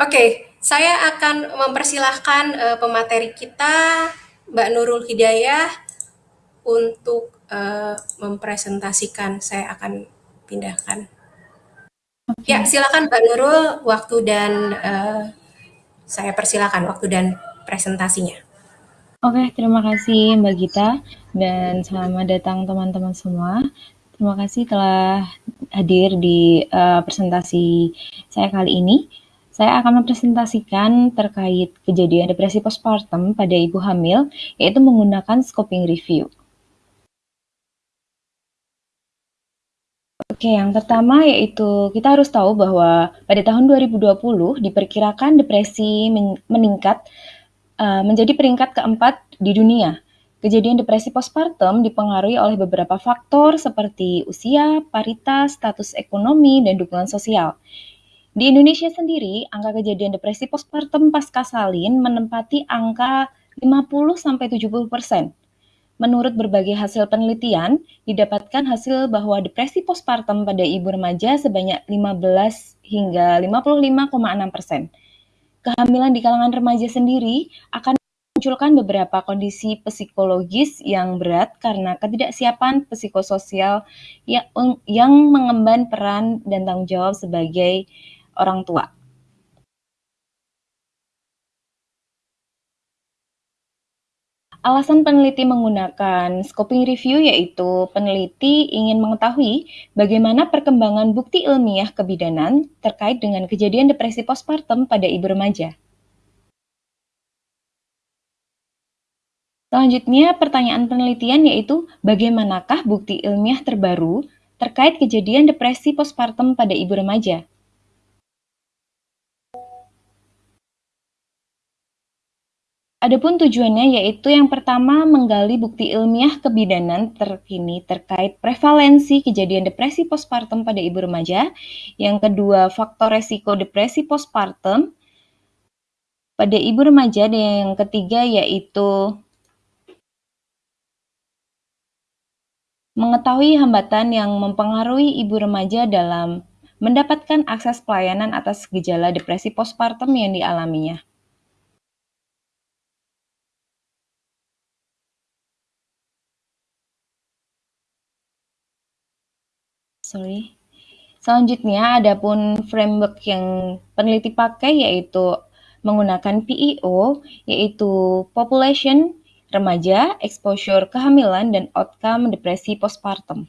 Oke, saya akan mempersilahkan uh, pemateri kita, Mbak Nurul Hidayah, untuk uh, mempresentasikan. Saya akan pindahkan. Okay. Ya, silakan Mbak Nurul, waktu dan uh, saya persilakan waktu dan presentasinya. Oke, terima kasih Mbak Gita dan selamat datang teman-teman semua. Terima kasih telah hadir di uh, presentasi saya kali ini. Saya akan mempresentasikan terkait kejadian depresi postpartum pada ibu hamil, yaitu menggunakan scoping review. Oke, yang pertama yaitu kita harus tahu bahwa pada tahun 2020 diperkirakan depresi meningkat uh, menjadi peringkat keempat di dunia. Kejadian depresi postpartum dipengaruhi oleh beberapa faktor seperti usia, paritas, status ekonomi, dan dukungan sosial. Di Indonesia sendiri, angka kejadian depresi postpartum pasca salin menempati angka 50-70 persen. Menurut berbagai hasil penelitian, didapatkan hasil bahwa depresi postpartum pada ibu remaja sebanyak 15 hingga 55,6 persen. Kehamilan di kalangan remaja sendiri akan memunculkan beberapa kondisi psikologis yang berat karena ketidaksiapan psikososial yang, yang mengemban peran dan tanggung jawab sebagai orang tua. Alasan peneliti menggunakan scoping review yaitu peneliti ingin mengetahui bagaimana perkembangan bukti ilmiah kebidanan terkait dengan kejadian depresi postpartum pada ibu remaja. Selanjutnya, pertanyaan penelitian yaitu bagaimanakah bukti ilmiah terbaru terkait kejadian depresi postpartum pada ibu remaja? Adapun tujuannya yaitu yang pertama menggali bukti ilmiah kebidanan terkini terkait prevalensi kejadian depresi postpartum pada ibu remaja. Yang kedua, faktor resiko depresi postpartum pada ibu remaja dan yang ketiga yaitu mengetahui hambatan yang mempengaruhi ibu remaja dalam mendapatkan akses pelayanan atas gejala depresi postpartum yang dialaminya. Sorry. Selanjutnya, ada pun framework yang peneliti pakai yaitu menggunakan PEO, yaitu Population, Remaja, Exposure Kehamilan, dan Outcome Depresi Postpartum.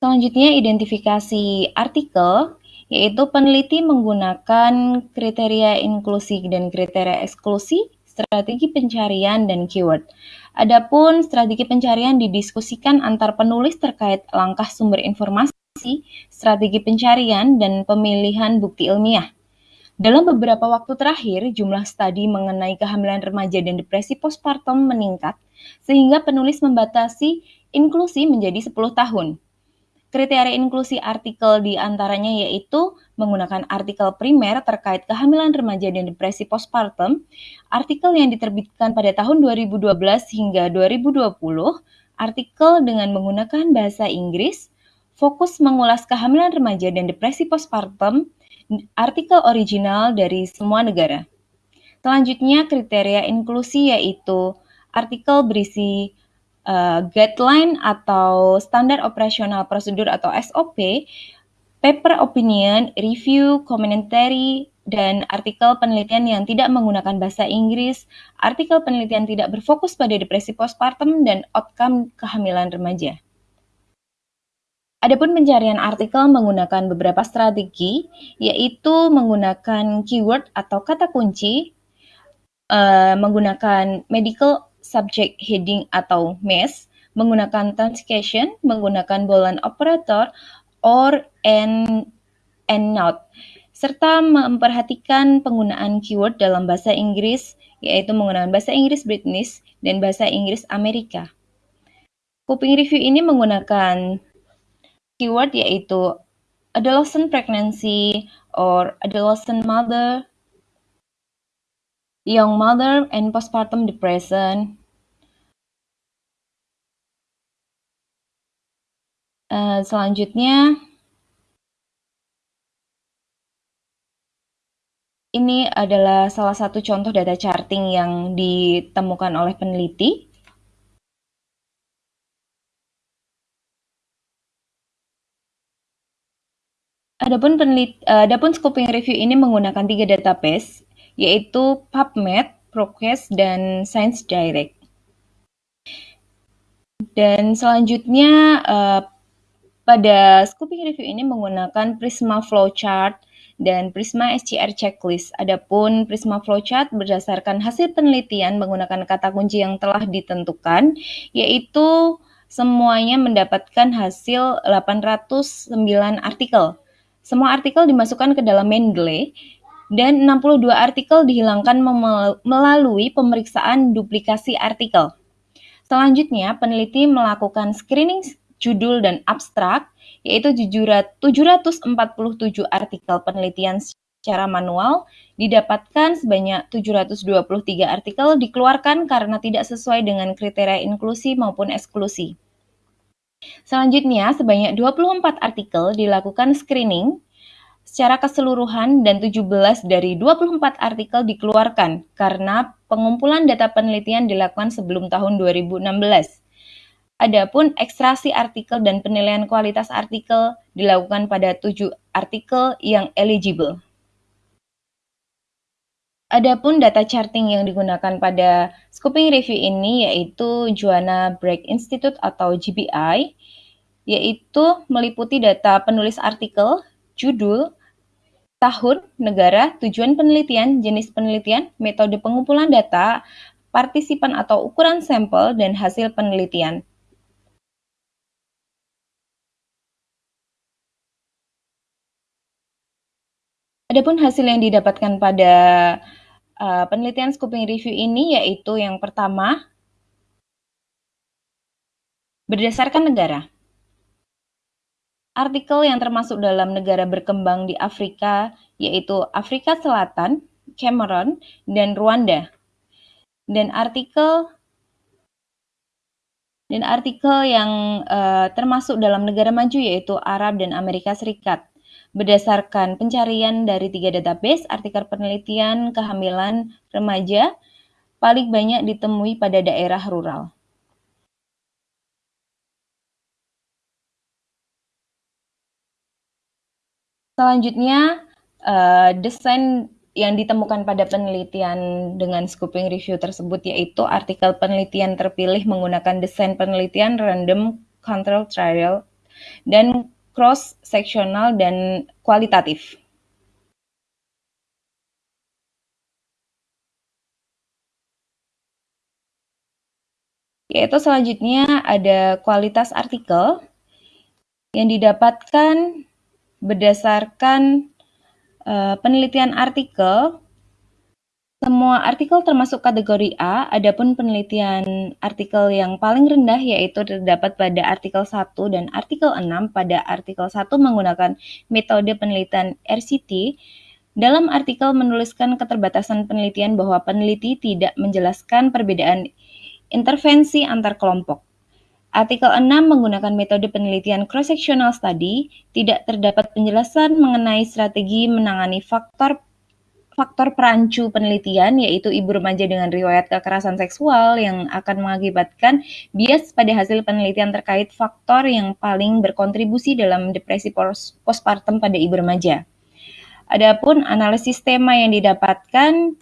Selanjutnya, identifikasi artikel, yaitu peneliti menggunakan kriteria inklusi dan kriteria eksklusi strategi pencarian, dan keyword. Adapun strategi pencarian didiskusikan antar penulis terkait langkah sumber informasi, strategi pencarian, dan pemilihan bukti ilmiah. Dalam beberapa waktu terakhir, jumlah studi mengenai kehamilan remaja dan depresi postpartum meningkat, sehingga penulis membatasi inklusi menjadi 10 tahun. Kriteria inklusi artikel di antaranya yaitu menggunakan artikel primer terkait kehamilan remaja dan depresi postpartum, artikel yang diterbitkan pada tahun 2012 hingga 2020, artikel dengan menggunakan bahasa Inggris, fokus mengulas kehamilan remaja dan depresi postpartum, artikel original dari semua negara. Selanjutnya, kriteria inklusi yaitu artikel berisi uh, guideline atau standar operasional prosedur atau SOP, paper opinion, review, commentary, dan artikel penelitian yang tidak menggunakan bahasa Inggris, artikel penelitian tidak berfokus pada depresi postpartum dan outcome kehamilan remaja. Adapun pencarian artikel menggunakan beberapa strategi, yaitu menggunakan keyword atau kata kunci, uh, menggunakan medical subject heading atau MES, menggunakan transcation, menggunakan boolean operator, or, and, and not, serta memperhatikan penggunaan keyword dalam bahasa Inggris, yaitu menggunakan bahasa Inggris British dan bahasa Inggris Amerika. Kuping review ini menggunakan keyword yaitu adolescent pregnancy or adolescent mother, young mother and postpartum depression, Uh, selanjutnya, ini adalah salah satu contoh data charting yang ditemukan oleh peneliti. Adapun penelit, uh, adapun scoping review ini menggunakan tiga database, yaitu PubMed, ProQuest, dan Science Direct. Dan selanjutnya uh, pada scoping review ini menggunakan Prisma Flowchart dan Prisma SCR Checklist. Adapun Prisma Flowchart berdasarkan hasil penelitian menggunakan kata kunci yang telah ditentukan, yaitu semuanya mendapatkan hasil 809 artikel. Semua artikel dimasukkan ke dalam Mendeley dan 62 artikel dihilangkan melalui pemeriksaan duplikasi artikel. Selanjutnya, peneliti melakukan screening judul dan abstrak, yaitu 747 artikel penelitian secara manual, didapatkan sebanyak 723 artikel dikeluarkan karena tidak sesuai dengan kriteria inklusi maupun eksklusi. Selanjutnya, sebanyak 24 artikel dilakukan screening secara keseluruhan dan 17 dari 24 artikel dikeluarkan karena pengumpulan data penelitian dilakukan sebelum tahun 2016. Adapun ekstraksi artikel dan penilaian kualitas artikel dilakukan pada tujuh artikel yang eligible. Adapun data charting yang digunakan pada scoping review ini yaitu Juana Break Institute atau GBI, yaitu meliputi data penulis artikel, judul, tahun, negara, tujuan penelitian, jenis penelitian, metode pengumpulan data, partisipan atau ukuran sampel, dan hasil penelitian. Adapun hasil yang didapatkan pada uh, penelitian scoping review ini yaitu yang pertama berdasarkan negara. Artikel yang termasuk dalam negara berkembang di Afrika yaitu Afrika Selatan, Cameroon, dan Rwanda. Dan artikel dan artikel yang uh, termasuk dalam negara maju yaitu Arab dan Amerika Serikat. Berdasarkan pencarian dari tiga database, artikel penelitian kehamilan remaja paling banyak ditemui pada daerah rural. Selanjutnya, uh, desain yang ditemukan pada penelitian dengan scoping review tersebut yaitu artikel penelitian terpilih menggunakan desain penelitian random control trial dan cross-seksional dan kualitatif. Yaitu selanjutnya ada kualitas artikel yang didapatkan berdasarkan uh, penelitian artikel semua artikel termasuk kategori A, adapun penelitian artikel yang paling rendah yaitu terdapat pada artikel 1 dan artikel 6 pada artikel 1 menggunakan metode penelitian RCT. Dalam artikel menuliskan keterbatasan penelitian bahwa peneliti tidak menjelaskan perbedaan intervensi antar kelompok. Artikel 6 menggunakan metode penelitian cross-sectional study, tidak terdapat penjelasan mengenai strategi menangani faktor faktor perancu penelitian yaitu ibu remaja dengan riwayat kekerasan seksual yang akan mengakibatkan bias pada hasil penelitian terkait faktor yang paling berkontribusi dalam depresi postpartum pada ibu remaja. Adapun analisis tema yang didapatkan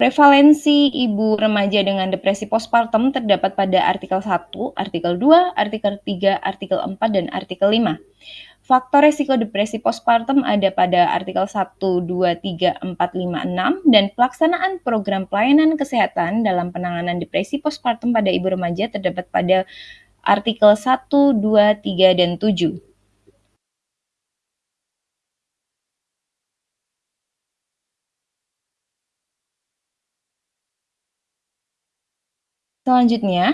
Prevalensi ibu remaja dengan depresi postpartum terdapat pada artikel 1, artikel 2, artikel 3, artikel 4, dan artikel 5. Faktor resiko depresi postpartum ada pada artikel 1, 2, 3, 4, 5, 6 dan pelaksanaan program pelayanan kesehatan dalam penanganan depresi postpartum pada ibu remaja terdapat pada artikel 1, 2, 3, dan 7. Selanjutnya,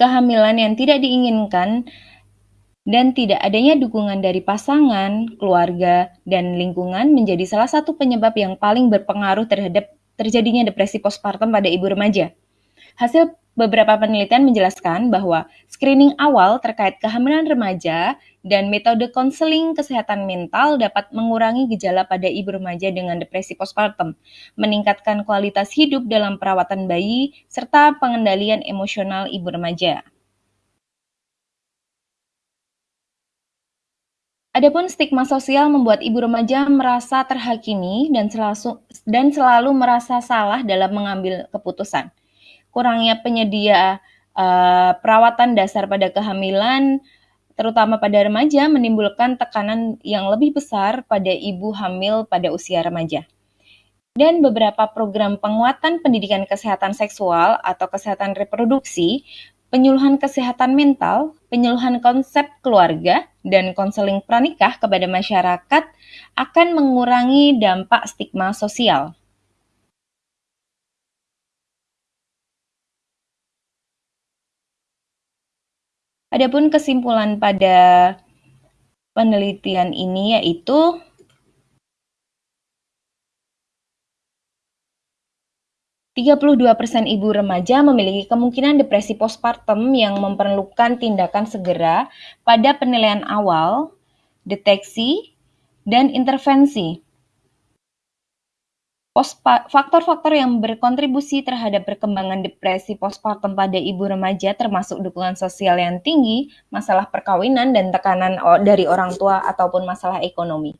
kehamilan yang tidak diinginkan dan tidak adanya dukungan dari pasangan, keluarga, dan lingkungan menjadi salah satu penyebab yang paling berpengaruh terhadap terjadinya depresi postpartum pada ibu remaja. Hasil beberapa penelitian menjelaskan bahwa screening awal terkait kehamilan remaja dan metode konseling kesehatan mental dapat mengurangi gejala pada ibu remaja dengan depresi postpartum, meningkatkan kualitas hidup dalam perawatan bayi, serta pengendalian emosional ibu remaja. Adapun stigma sosial membuat ibu remaja merasa terhakimi dan selalu, dan selalu merasa salah dalam mengambil keputusan. Kurangnya penyedia uh, perawatan dasar pada kehamilan, terutama pada remaja, menimbulkan tekanan yang lebih besar pada ibu hamil pada usia remaja. Dan beberapa program penguatan pendidikan kesehatan seksual atau kesehatan reproduksi penyuluhan kesehatan mental, penyuluhan konsep keluarga, dan konseling pranikah kepada masyarakat akan mengurangi dampak stigma sosial. Adapun kesimpulan pada penelitian ini yaitu 32% ibu remaja memiliki kemungkinan depresi postpartum yang memerlukan tindakan segera pada penilaian awal, deteksi, dan intervensi. Faktor-faktor yang berkontribusi terhadap perkembangan depresi postpartum pada ibu remaja termasuk dukungan sosial yang tinggi, masalah perkawinan, dan tekanan dari orang tua ataupun masalah ekonomi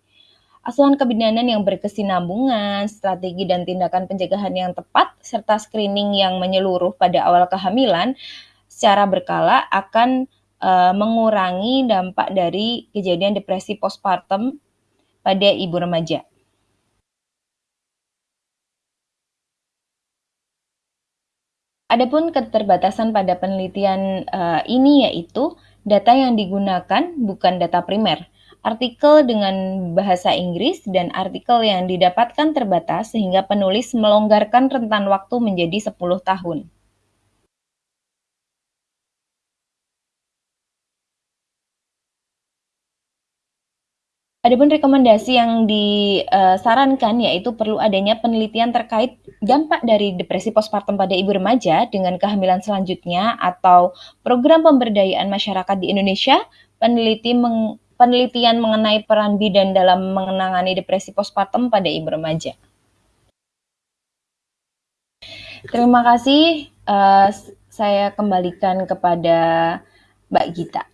asuhan kebidanan yang berkesinambungan, strategi dan tindakan pencegahan yang tepat, serta screening yang menyeluruh pada awal kehamilan secara berkala akan uh, mengurangi dampak dari kejadian depresi postpartum pada ibu remaja. Adapun keterbatasan pada penelitian uh, ini yaitu data yang digunakan bukan data primer artikel dengan bahasa Inggris dan artikel yang didapatkan terbatas sehingga penulis melonggarkan rentan waktu menjadi 10 tahun. Adapun rekomendasi yang disarankan yaitu perlu adanya penelitian terkait dampak dari depresi postpartum pada ibu remaja dengan kehamilan selanjutnya atau program pemberdayaan masyarakat di Indonesia. Peneliti penelitian mengenai peran bidan dalam menangani depresi postpartum pada ibu remaja. Terima kasih. Uh, saya kembalikan kepada Mbak Gita.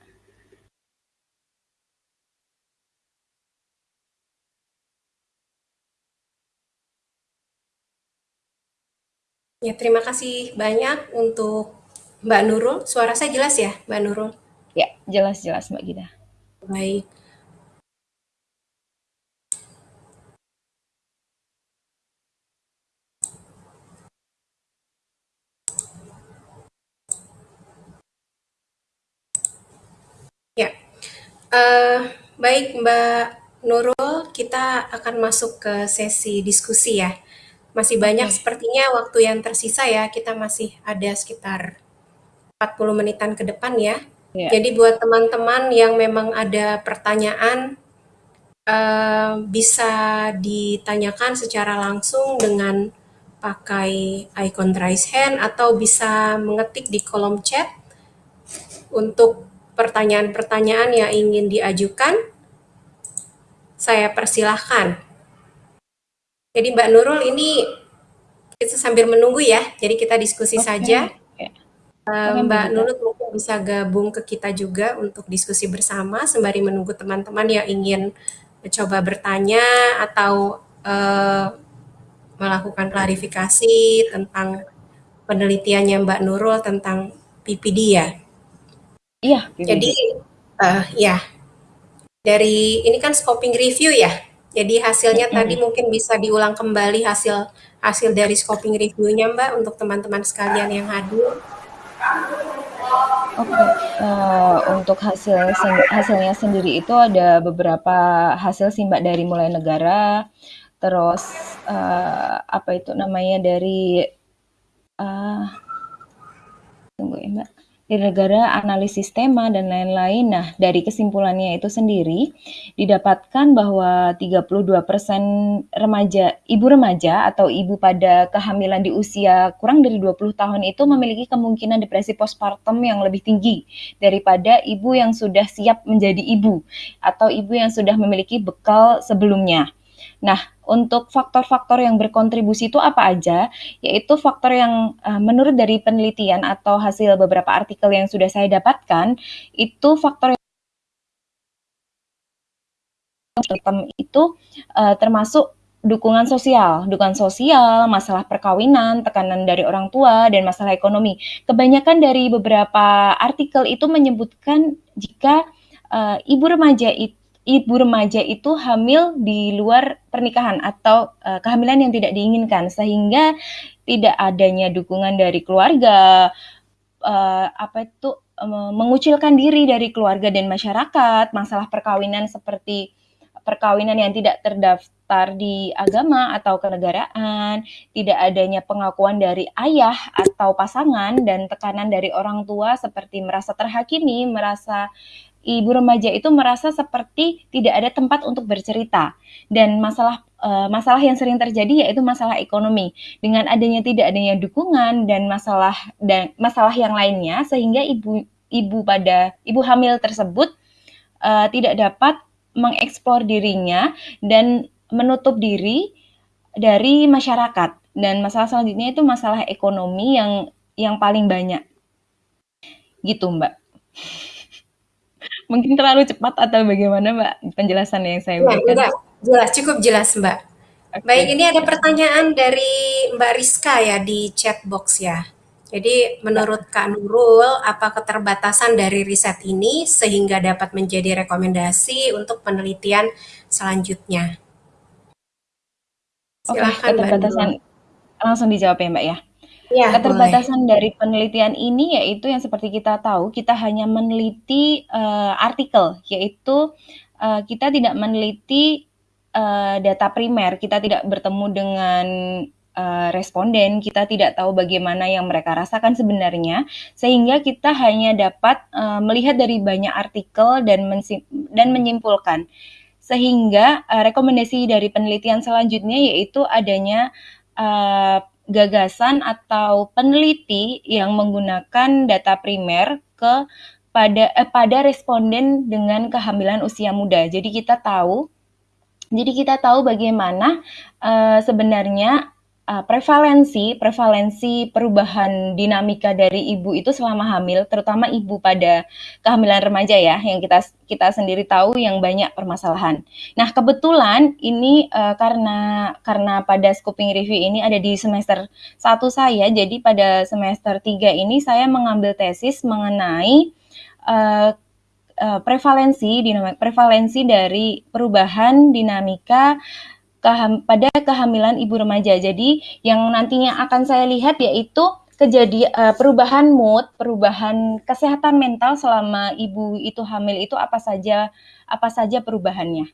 Ya, terima kasih banyak untuk Mbak Nurul. Suara saya jelas ya, Mbak Nurul? Ya, jelas-jelas Mbak Gita. Baik. Ya, uh, baik Mbak Nurul, kita akan masuk ke sesi diskusi ya. Masih banyak okay. sepertinya waktu yang tersisa ya, kita masih ada sekitar 40 menitan ke depan ya. Yeah. Jadi buat teman-teman yang memang ada pertanyaan uh, bisa ditanyakan secara langsung dengan pakai icon raise hand atau bisa mengetik di kolom chat untuk pertanyaan-pertanyaan yang ingin diajukan. Saya persilahkan. Jadi Mbak Nurul ini kita sambil menunggu ya, jadi kita diskusi okay. saja. Uh, Mbak Nurul mungkin bisa gabung ke kita juga untuk diskusi bersama sembari menunggu teman-teman yang ingin mencoba bertanya atau uh, melakukan klarifikasi tentang penelitiannya Mbak Nurul tentang PPD ya. Iya. Jadi uh, ya dari ini kan scoping review ya. Jadi hasilnya mm -hmm. tadi mungkin bisa diulang kembali hasil hasil dari scoping reviewnya Mbak untuk teman-teman sekalian yang hadir. Oke, uh, untuk hasil hasilnya sendiri itu ada beberapa hasil sih Mbak dari mulai negara, terus uh, apa itu namanya dari uh, tunggu ya Mbak, negara analisis tema dan lain-lain. Nah, dari kesimpulannya itu sendiri didapatkan bahwa 32% remaja ibu remaja atau ibu pada kehamilan di usia kurang dari 20 tahun itu memiliki kemungkinan depresi postpartum yang lebih tinggi daripada ibu yang sudah siap menjadi ibu atau ibu yang sudah memiliki bekal sebelumnya. Nah, untuk faktor-faktor yang berkontribusi itu apa aja? Yaitu faktor yang uh, menurut dari penelitian atau hasil beberapa artikel yang sudah saya dapatkan, itu faktor yang itu uh, termasuk dukungan sosial, dukungan sosial, masalah perkawinan, tekanan dari orang tua, dan masalah ekonomi. Kebanyakan dari beberapa artikel itu menyebutkan jika uh, ibu remaja itu ibu remaja itu hamil di luar pernikahan atau uh, kehamilan yang tidak diinginkan. Sehingga tidak adanya dukungan dari keluarga uh, apa itu uh, mengucilkan diri dari keluarga dan masyarakat masalah perkawinan seperti perkawinan yang tidak terdaftar di agama atau kenegaraan, tidak adanya pengakuan dari ayah atau pasangan dan tekanan dari orang tua seperti merasa terhakimi, merasa ibu remaja itu merasa seperti tidak ada tempat untuk bercerita. Dan masalah uh, masalah yang sering terjadi yaitu masalah ekonomi. Dengan adanya tidak adanya dukungan dan masalah dan masalah yang lainnya sehingga ibu ibu pada ibu hamil tersebut uh, tidak dapat mengeksplor dirinya dan menutup diri dari masyarakat. Dan masalah selanjutnya itu masalah ekonomi yang yang paling banyak. Gitu mbak Mungkin terlalu cepat atau bagaimana, Mbak, penjelasan yang saya berikan? Enggak, jelas, cukup jelas, Mbak. Okay. Baik, ini ada pertanyaan dari Mbak Rizka ya di chat box ya. Jadi menurut Kak Nurul, apa keterbatasan dari riset ini sehingga dapat menjadi rekomendasi untuk penelitian selanjutnya? Silahkan, Oke, keterbatasan langsung dijawab ya Mbak ya. Ya, Keterbatasan boleh. dari penelitian ini yaitu yang seperti kita tahu, kita hanya meneliti uh, artikel, yaitu uh, kita tidak meneliti uh, data primer, kita tidak bertemu dengan uh, responden, kita tidak tahu bagaimana yang mereka rasakan sebenarnya, sehingga kita hanya dapat uh, melihat dari banyak artikel dan dan menyimpulkan. Sehingga uh, rekomendasi dari penelitian selanjutnya yaitu adanya uh, gagasan atau peneliti yang menggunakan data primer ke pada eh, pada responden dengan kehamilan usia muda. Jadi kita tahu jadi kita tahu bagaimana uh, sebenarnya uh, prevalensi prevalensi perubahan dinamika dari ibu itu selama hamil, terutama ibu pada kehamilan remaja ya, yang kita kita sendiri tahu yang banyak permasalahan. Nah kebetulan ini uh, karena karena pada scoping review ini ada di semester satu saya, jadi pada semester 3 ini saya mengambil tesis mengenai uh, prevalensi dinamika prevalensi dari perubahan dinamika keham, pada kehamilan ibu remaja. Jadi yang nantinya akan saya lihat yaitu kejadian uh, perubahan mood, perubahan kesehatan mental selama ibu itu hamil itu apa saja apa saja perubahannya.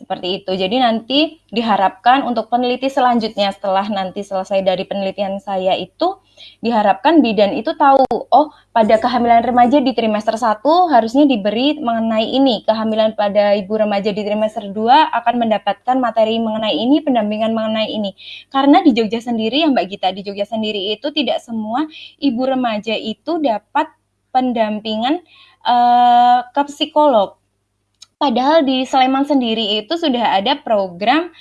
Seperti itu. Jadi nanti diharapkan untuk peneliti selanjutnya setelah nanti selesai dari penelitian saya itu diharapkan bidan itu tahu, oh pada kehamilan remaja di trimester 1 harusnya diberi mengenai ini, kehamilan pada ibu remaja di trimester 2 akan mendapatkan materi mengenai ini, pendampingan mengenai ini. Karena di Jogja sendiri ya Mbak Gita, di Jogja sendiri itu tidak semua ibu remaja itu dapat pendampingan uh, ke psikolog Padahal di Sleman sendiri itu sudah ada program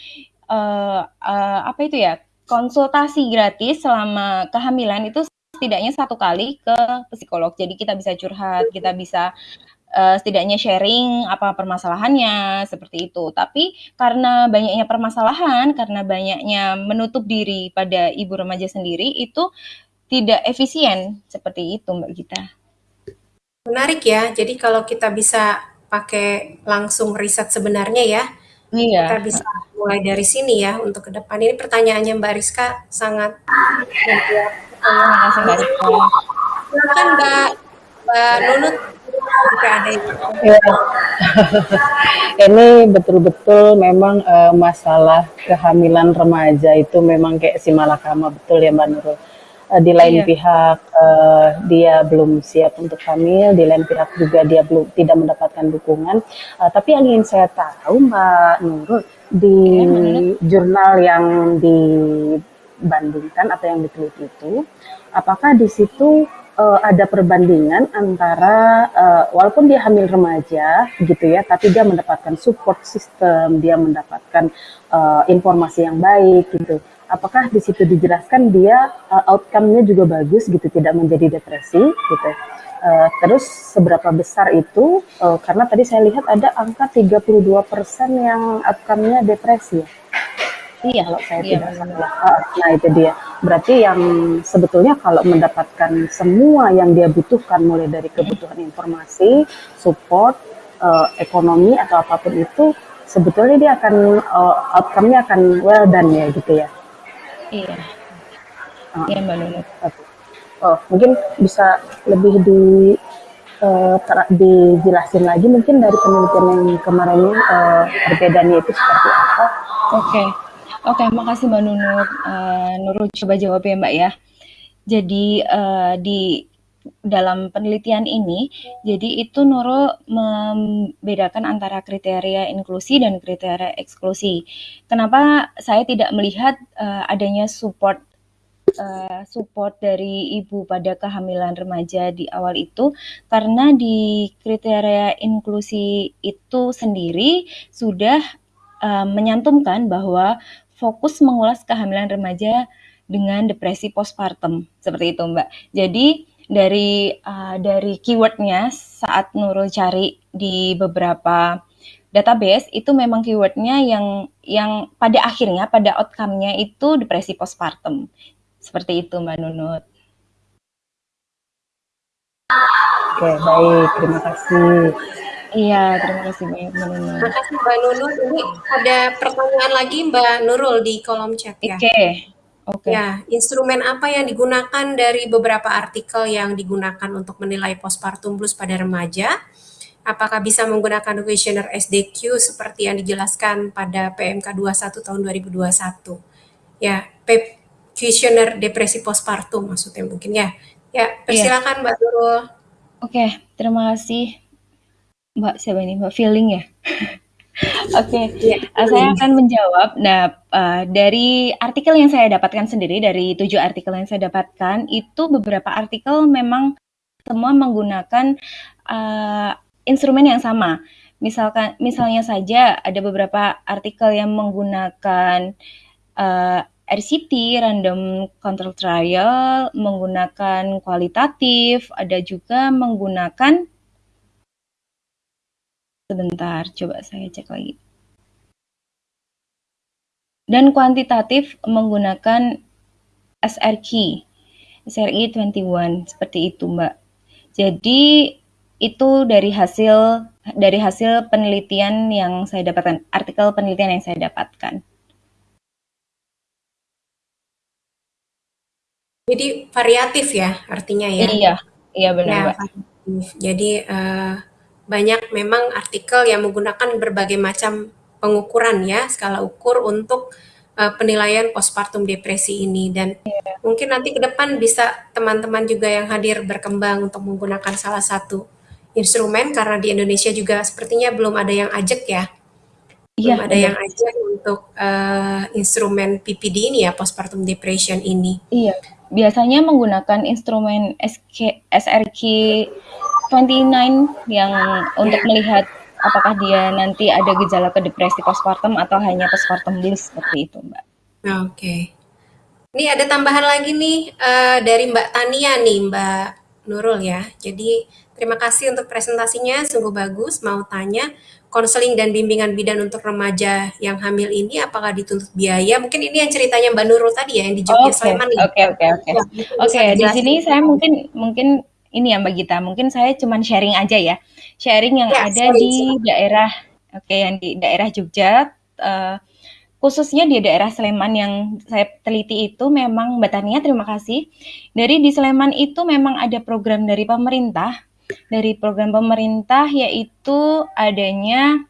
uh, uh, apa itu ya konsultasi gratis selama kehamilan itu setidaknya satu kali ke psikolog. Jadi kita bisa curhat, kita bisa uh, setidaknya sharing apa permasalahannya seperti itu. Tapi karena banyaknya permasalahan, karena banyaknya menutup diri pada ibu remaja sendiri itu tidak efisien seperti itu Mbak Gita. Menarik ya. Jadi kalau kita bisa pakai langsung riset sebenarnya ya. Iya. Kita bisa mulai dari sini ya untuk ke depan. Ini pertanyaannya Mbak Rizka sangat menjawab. Silakan Mbak Mbak Nunut jika ada yang ya. Ini betul-betul memang uh, masalah kehamilan remaja itu memang kayak si malakama betul ya Mbak Nurul. Uh, di lain Iya. pihak uh, dia belum siap untuk hamil, di lain pihak juga dia belum tidak mendapatkan dukungan. Uh, tapi yang ingin saya tahu Mbak Nurul di Iya, jurnal yang dibandingkan atau yang diteliti itu, apakah di situ uh, ada perbandingan antara uh, walaupun dia hamil remaja gitu ya, tapi dia mendapatkan support system, dia mendapatkan uh, informasi yang baik gitu. Apakah di situ dijelaskan dia uh, outcome-nya juga bagus gitu, tidak menjadi depresi gitu. Uh, terus seberapa besar itu? Uh, karena tadi saya lihat ada angka 32% yang outcome-nya depresi. Iya, kalau saya iya, tidak salah. Uh, nah itu dia. Berarti yang sebetulnya kalau mendapatkan semua yang dia butuhkan, mulai dari kebutuhan informasi, support, uh, ekonomi atau apa pun itu, sebetulnya dia akan uh, outcome-nya akan well done ya gitu ya. Iya. Uh, Iya, Mbak okay. Oh, mungkin bisa lebih di uh, dijelasin lagi mungkin dari penelitian yang kemarin uh, perbedaannya itu seperti apa? Oke. Okay. Oke, okay, makasih Mbak Nunut. Uh, Nurul coba jawab ya Mbak ya. Jadi uh, di dalam penelitian ini, jadi itu Nurul membedakan antara kriteria inklusi dan kriteria eksklusi. Kenapa saya tidak melihat uh, adanya support uh, support dari ibu pada kehamilan remaja di awal itu karena di kriteria inklusi itu sendiri sudah uh, menyantumkan bahwa fokus mengulas kehamilan remaja dengan depresi postpartum seperti itu Mbak. Jadi dari uh, dari keywordnya saat Nurul cari di beberapa database itu memang keywordnya yang yang pada akhirnya pada outcome-nya itu depresi postpartum seperti itu Mbak Nunut. Oke, baik. Terima kasih. Iya, terima kasih banyak Mbak Nunut. Terima kasih Mbak Nunut. Ini ada pertanyaan lagi Mbak Nurul di kolom chat ya. Oke. Okay. Okay. Ya, instrumen apa yang digunakan dari beberapa artikel yang digunakan untuk menilai postpartum blues pada remaja? Apakah bisa menggunakan questionnaire SDQ seperti yang dijelaskan pada PMK 21 tahun 2021? Ya, questionnaire depresi postpartum maksudnya mungkin ya. Ya, persilakan yeah. Mbak Nurul. Oke, okay, terima kasih Mbak siapa ini Mbak Feeling ya. Oke, okay. ya, uh, saya akan menjawab. Nah, uh, dari artikel yang saya dapatkan sendiri, dari tujuh artikel yang saya dapatkan, itu beberapa artikel memang semua menggunakan uh, instrumen yang sama. Misalkan, misalnya saja ada beberapa artikel yang menggunakan uh, RCT, random control trial, menggunakan kualitatif, ada juga menggunakan Sebentar, coba saya cek lagi. Dan kuantitatif menggunakan SRQ, SRI 21 seperti itu, Mbak. Jadi itu dari hasil dari hasil penelitian yang saya dapatkan, artikel penelitian yang saya dapatkan. Jadi variatif ya artinya ya? Iya, iya benar, ya, Mbak. Jadi uh, banyak memang artikel yang menggunakan berbagai macam pengukuran ya, skala ukur untuk uh, penilaian postpartum depresi ini dan yeah. mungkin nanti ke depan bisa teman-teman juga yang hadir berkembang untuk menggunakan salah satu instrumen karena di Indonesia juga sepertinya belum ada yang ajak ya. Belum yeah, ada yeah. yang ajak untuk uh, instrumen PPD ini ya postpartum depression ini. Iya. Biasanya menggunakan instrumen SK, SRQ 29 yang untuk melihat apakah dia nanti ada gejala ke depresi postpartum atau hanya postpartum blues seperti itu, Mbak. Oke. Okay. Ini ada tambahan lagi nih uh, dari Mbak Tania nih, Mbak Nurul ya. Jadi terima kasih untuk presentasinya, sungguh bagus. Mau tanya, konseling dan bimbingan bidan untuk remaja yang hamil ini apakah dituntut biaya? Mungkin ini yang ceritanya Mbak Nurul tadi ya yang di Jogja okay. Sleman. Oke, oke, oke. Oke, di sini saya mungkin mungkin ini ya Mbak Gita, mungkin saya cuma sharing aja ya. Sharing yang ya, ada sorry, di sorry. daerah oke okay, yang di daerah Jogja uh, khususnya di daerah Sleman yang saya teliti itu memang Mbak Tania terima kasih. Dari di Sleman itu memang ada program dari pemerintah. Dari program pemerintah yaitu adanya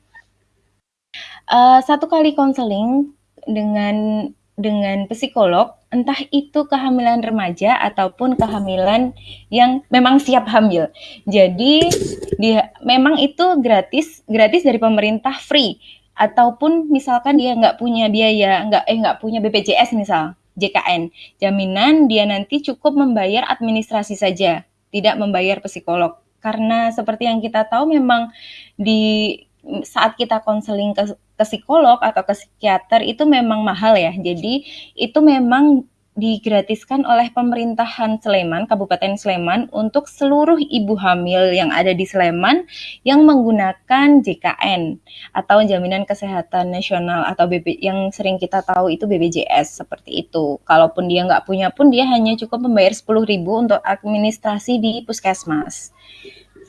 uh, satu kali konseling dengan dengan psikolog entah itu kehamilan remaja ataupun kehamilan yang memang siap hamil. Jadi dia memang itu gratis, gratis dari pemerintah free. Ataupun misalkan dia nggak punya biaya, nggak eh nggak punya BPJS misal, JKN, jaminan dia nanti cukup membayar administrasi saja, tidak membayar psikolog. Karena seperti yang kita tahu memang di saat kita konseling ke ke psikolog atau ke psikiater itu memang mahal ya. Jadi itu memang digratiskan oleh pemerintahan Sleman, Kabupaten Sleman untuk seluruh ibu hamil yang ada di Sleman yang menggunakan JKN atau Jaminan Kesehatan Nasional atau BB yang sering kita tahu itu BPJS seperti itu. Kalaupun dia nggak punya pun dia hanya cukup membayar 10.000 untuk administrasi di puskesmas.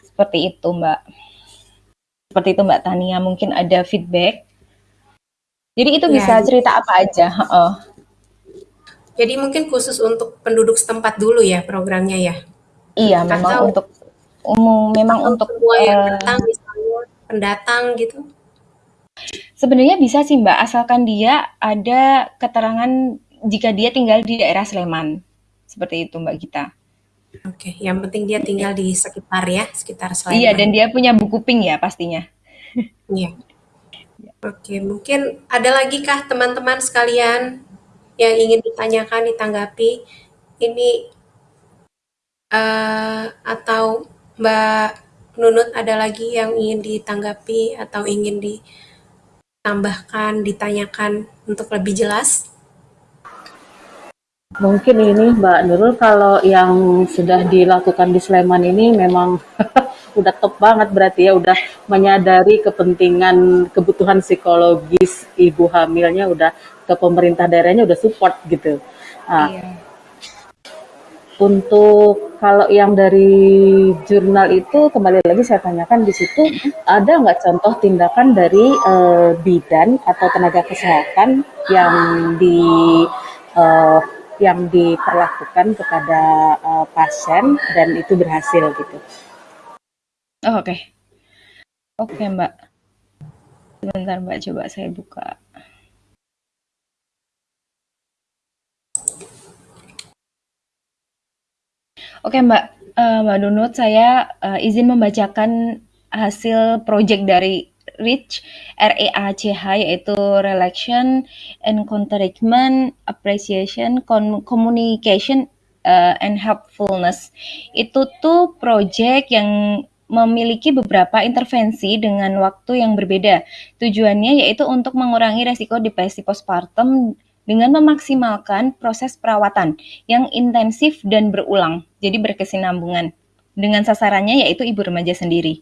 Seperti itu, Mbak. Seperti itu Mbak Tania, mungkin ada feedback jadi itu Ya, bisa cerita apa aja, heeh. Jadi mungkin khusus untuk penduduk setempat dulu ya programnya ya? Iya, memang Atau untuk umum memang untuk, semua yang eee datang misalnya pendatang gitu? Sebenarnya bisa sih Mbak, asalkan dia ada keterangan jika dia tinggal di daerah Sleman. Seperti itu Mbak Gita. Oke, yang penting dia tinggal di sekitar ya, sekitar Iya, dan Sleman. dia punya buku pink ya pastinya. Iya. Oke, mungkin ada lagi kah teman-teman sekalian yang ingin ditanyakan, ditanggapi? Ini uh, atau Mbak Nunut ada lagi yang ingin ditanggapi atau ingin ditambahkan, ditanyakan untuk lebih jelas? Mungkin ini Mbak Nurul kalau yang sudah dilakukan di Sleman ini memang udah top banget berarti ya udah menyadari kepentingan kebutuhan psikologis ibu hamilnya udah ke pemerintah daerahnya udah support gitu. Nah, Iya. untuk kalau yang dari jurnal itu kembali lagi saya tanyakan di situ ada nggak contoh tindakan dari eh, bidan atau tenaga kesehatan yang di eh, yang diperlakukan kepada eh, pasien dan itu berhasil gitu. Oh, oke. Oke, Mbak. Sebentar Mbak, coba saya buka. Oke Mbak, uh, Mbak Nunut, saya uh, izin membacakan hasil project dari REACH, R-E-A-C-H, yaitu Relaxation, Encouragement, Appreciation, Communication, uh, and Helpfulness. Itu tuh project yang memiliki beberapa intervensi dengan waktu yang berbeda. Tujuannya yaitu untuk mengurangi resiko depresi postpartum dengan memaksimalkan proses perawatan yang intensif dan berulang, jadi berkesinambungan. Dengan sasarannya yaitu ibu remaja sendiri.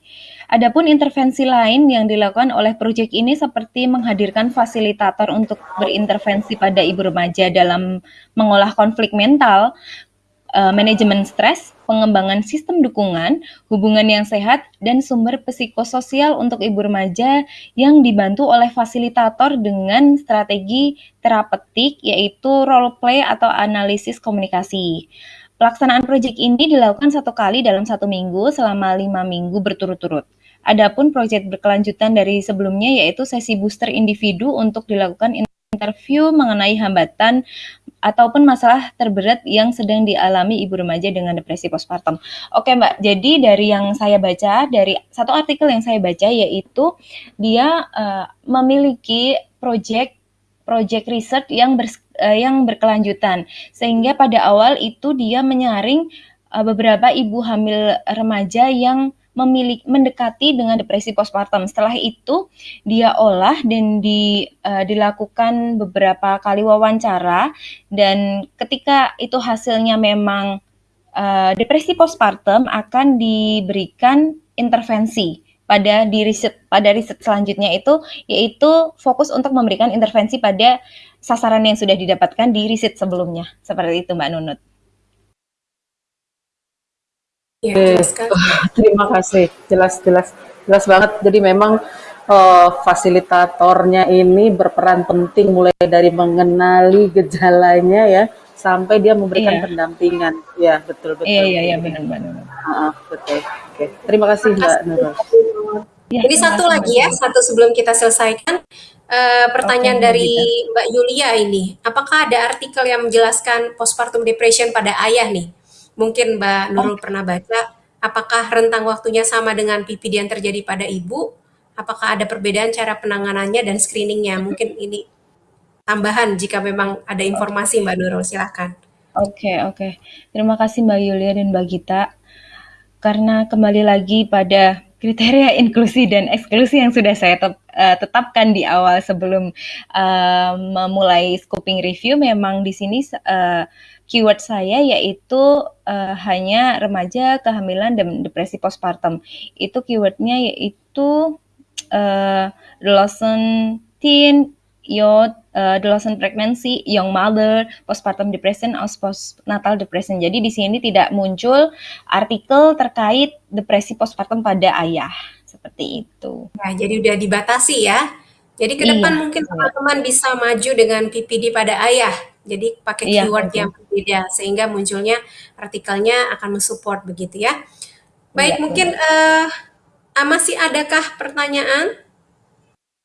Adapun intervensi lain yang dilakukan oleh proyek ini seperti menghadirkan fasilitator untuk berintervensi pada ibu remaja dalam mengolah konflik mental, uh, manajemen stres, pengembangan sistem dukungan, hubungan yang sehat, dan sumber psikososial untuk ibu remaja yang dibantu oleh fasilitator dengan strategi terapeutik yaitu role play atau analisis komunikasi. Pelaksanaan proyek ini dilakukan satu kali dalam satu minggu selama lima minggu berturut-turut. Adapun proyek berkelanjutan dari sebelumnya yaitu sesi booster individu untuk dilakukan interview mengenai hambatan ataupun masalah terberat yang sedang dialami ibu remaja dengan depresi postpartum. Oke Mbak, jadi dari yang saya baca, dari satu artikel yang saya baca yaitu dia uh, memiliki proyek project research yang ber, uh, yang berkelanjutan sehingga pada awal itu dia menyaring uh, beberapa ibu hamil remaja yang memiliki mendekati dengan depresi postpartum. Setelah itu dia olah dan di, uh, dilakukan beberapa kali wawancara dan ketika itu hasilnya memang uh, depresi postpartum akan diberikan intervensi pada di riset pada riset selanjutnya itu yaitu fokus untuk memberikan intervensi pada sasaran yang sudah didapatkan di riset sebelumnya. Seperti itu Mbak Nunut. Ya, jelas kan? Terima kasih, jelas jelas jelas banget. Jadi memang uh, fasilitatornya ini berperan penting mulai dari mengenali gejalanya ya sampai dia memberikan Iya. pendampingan. Ya betul betul. Iya iya iya benar benar. Ah, betul. Oke, terima kasih Mbak Nurul. Ya, Ini terima satu kasih, lagi ya, satu sebelum kita selesaikan. Oke, pertanyaan Mbak dari Gita. Mbak Yulia ini, apakah ada artikel yang menjelaskan postpartum depression pada ayah nih? Mungkin Mbak Oh, Nurul pernah baca, apakah rentang waktunya sama dengan PPD yang terjadi pada ibu? Apakah ada perbedaan cara penanganannya dan screeningnya? Mungkin ini tambahan jika memang ada informasi Mbak Nurul, silahkan. Oke, oke. Terima kasih Mbak Yulia dan Mbak Gita. Karena kembali lagi pada kriteria inklusi dan eksklusi yang sudah saya tep, uh, tetapkan di awal sebelum uh, memulai scoping review, memang di sini uh, keyword saya yaitu uh, hanya remaja, kehamilan, dan depresi postpartum. Itu keywordnya yaitu uh, adolescent, teen, youth, uh, adolescent pregnancy, young mother, postpartum depression, atau postnatal depression. Jadi di sini tidak muncul artikel terkait depresi postpartum pada ayah. Seperti itu. Nah, jadi udah dibatasi ya. Jadi ke depan iya, mungkin teman-teman bisa maju dengan PPD pada ayah. Jadi pakai iya, keyword betul. yang berbeda sehingga munculnya artikelnya akan mensupport begitu ya. Baik, iya, mungkin uh, masih adakah pertanyaan?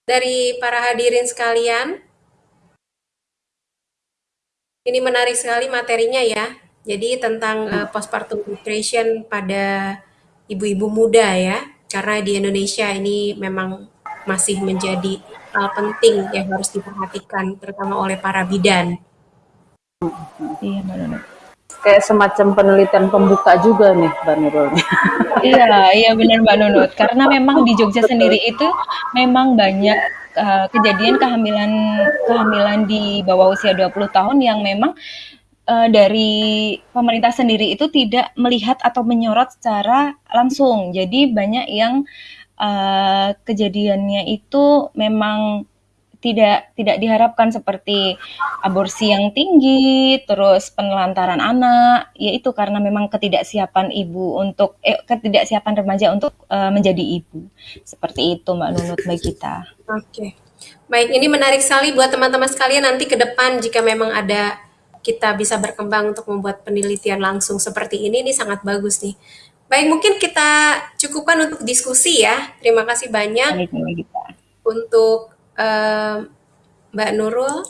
Dari para hadirin sekalian. Ini menarik sekali materinya ya. Jadi tentang uh, postpartum depression pada ibu-ibu muda ya. Karena di Indonesia ini memang masih menjadi hal penting yang harus diperhatikan terutama oleh para bidan. Iya, Mbak Kayak semacam penelitian pembuka juga nih, Mbak Nurul. iya, iya benar Mbak Nunut. Karena memang di Jogja sendiri itu memang banyak uh, kejadian kehamilan kehamilan di bawah usia 20 tahun yang memang uh, dari pemerintah sendiri itu tidak melihat atau menyorot secara langsung. Jadi banyak yang uh, kejadiannya itu memang tidak tidak diharapkan seperti aborsi yang tinggi, terus penelantaran anak, yaitu karena memang ketidaksiapan ibu untuk eh, ketidaksiapan remaja untuk uh, menjadi ibu. Seperti itu Mbak Nunut Mbak kita. Oke. Okay. Baik, ini menarik sekali buat teman-teman sekalian nanti ke depan jika memang ada kita bisa berkembang untuk membuat penelitian langsung seperti ini, ini sangat bagus nih. Baik, mungkin kita cukupkan untuk diskusi ya. Terima kasih banyak untuk Mbak Nurul